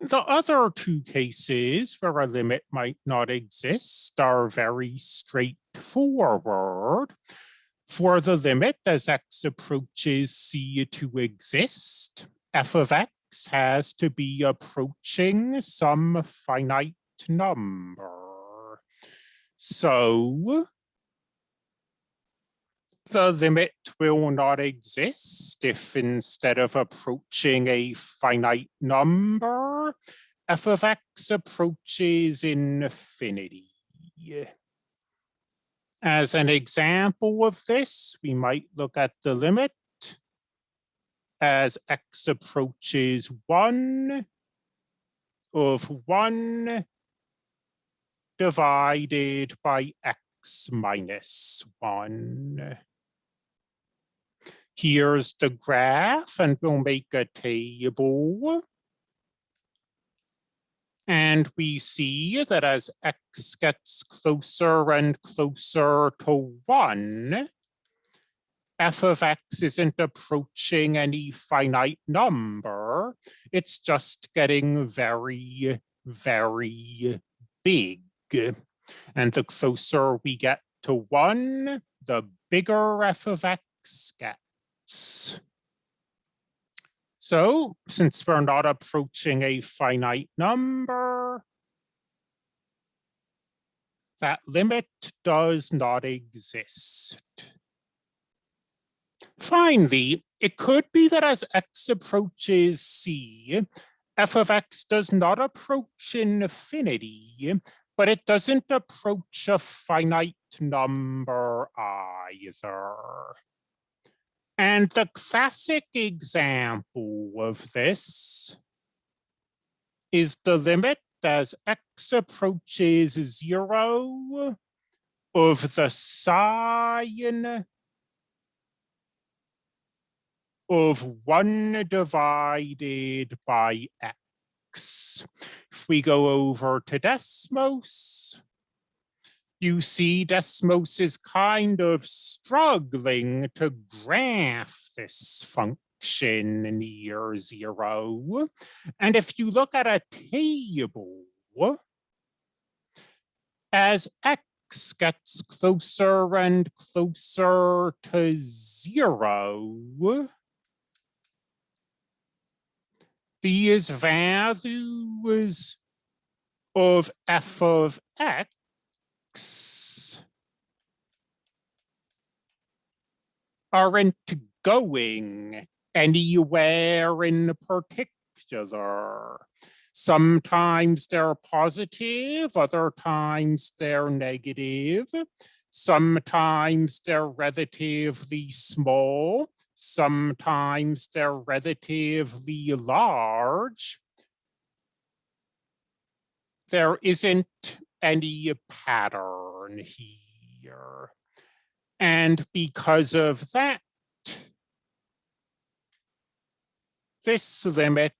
The other two cases where a limit might not exist are very straightforward. For the limit as x approaches c to exist, f of x has to be approaching some finite number. So the limit will not exist if instead of approaching a finite number, f of x approaches infinity. As an example of this, we might look at the limit as x approaches 1 of 1 divided by x minus 1. Here's the graph, and we'll make a table. And we see that as x gets closer and closer to 1, f of x isn't approaching any finite number. It's just getting very, very big. And the closer we get to 1, the bigger f of x gets. So since we're not approaching a finite number, that limit does not exist. Finally, it could be that as x approaches c, f of x does not approach infinity, but it doesn't approach a finite number either. And the classic example of this is the limit as x approaches zero of the sine of one divided by x. If we go over to Desmos, you see Desmos is kind of struggling to graph this function near zero. And if you look at a table, as x gets closer and closer to zero, these values of f of x aren't going anywhere in particular. Sometimes they're positive, other times they're negative. Sometimes they're relatively small, sometimes they're relatively large. There isn't any pattern here. And because of that, this limit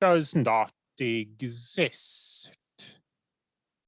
does not exist.